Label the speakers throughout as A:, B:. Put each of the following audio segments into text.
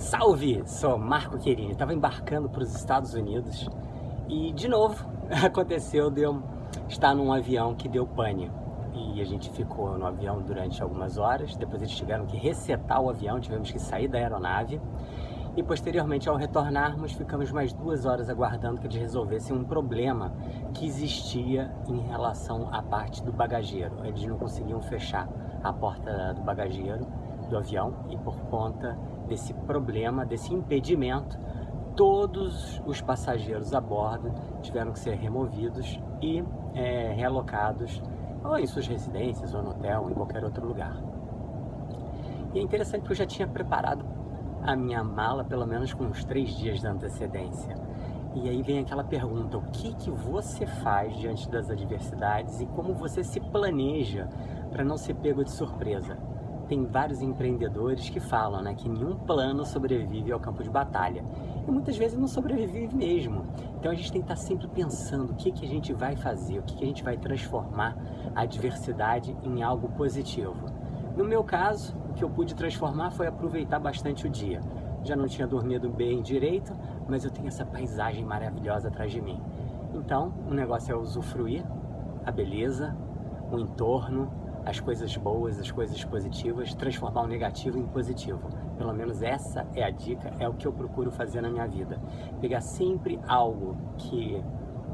A: Salve! Sou Marco Querini, estava embarcando para os Estados Unidos e, de novo, aconteceu de eu estar num avião que deu pane. E a gente ficou no avião durante algumas horas, depois eles tiveram que resetar o avião, tivemos que sair da aeronave e posteriormente ao retornarmos ficamos mais duas horas aguardando que eles resolvessem um problema que existia em relação à parte do bagageiro. Eles não conseguiam fechar a porta do bagageiro do avião e por conta desse problema, desse impedimento, todos os passageiros a bordo tiveram que ser removidos e é, realocados ou em suas residências, ou no hotel, ou em qualquer outro lugar. E é interessante que eu já tinha preparado a minha mala pelo menos com uns três dias de antecedência. E aí vem aquela pergunta, o que, que você faz diante das adversidades e como você se planeja para não ser pego de surpresa? Tem vários empreendedores que falam né, que nenhum plano sobrevive ao campo de batalha. E muitas vezes não sobrevive mesmo. Então a gente tem que estar sempre pensando o que, que a gente vai fazer, o que, que a gente vai transformar a adversidade em algo positivo. No meu caso, o que eu pude transformar foi aproveitar bastante o dia. Já não tinha dormido bem direito, mas eu tenho essa paisagem maravilhosa atrás de mim. Então, o negócio é usufruir a beleza, o entorno, as coisas boas, as coisas positivas, transformar o negativo em positivo. Pelo menos essa é a dica, é o que eu procuro fazer na minha vida. Pegar sempre algo que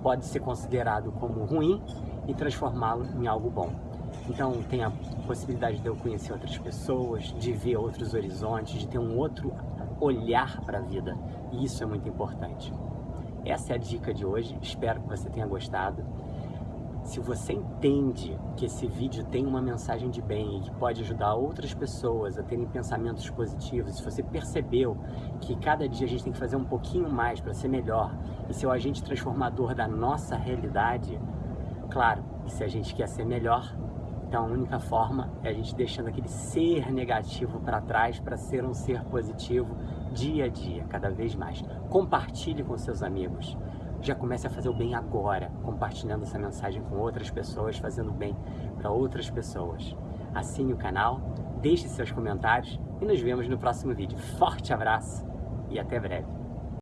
A: pode ser considerado como ruim e transformá-lo em algo bom. Então tem a possibilidade de eu conhecer outras pessoas, de ver outros horizontes, de ter um outro olhar para a vida. E isso é muito importante. Essa é a dica de hoje, espero que você tenha gostado. Se você entende que esse vídeo tem uma mensagem de bem e que pode ajudar outras pessoas a terem pensamentos positivos, se você percebeu que cada dia a gente tem que fazer um pouquinho mais para ser melhor e ser o agente transformador da nossa realidade, claro, se a gente quer ser melhor, então a única forma é a gente deixando aquele ser negativo para trás para ser um ser positivo dia a dia, cada vez mais. Compartilhe com seus amigos já comece a fazer o bem agora, compartilhando essa mensagem com outras pessoas, fazendo bem para outras pessoas. Assine o canal, deixe seus comentários e nos vemos no próximo vídeo. Forte abraço e até breve.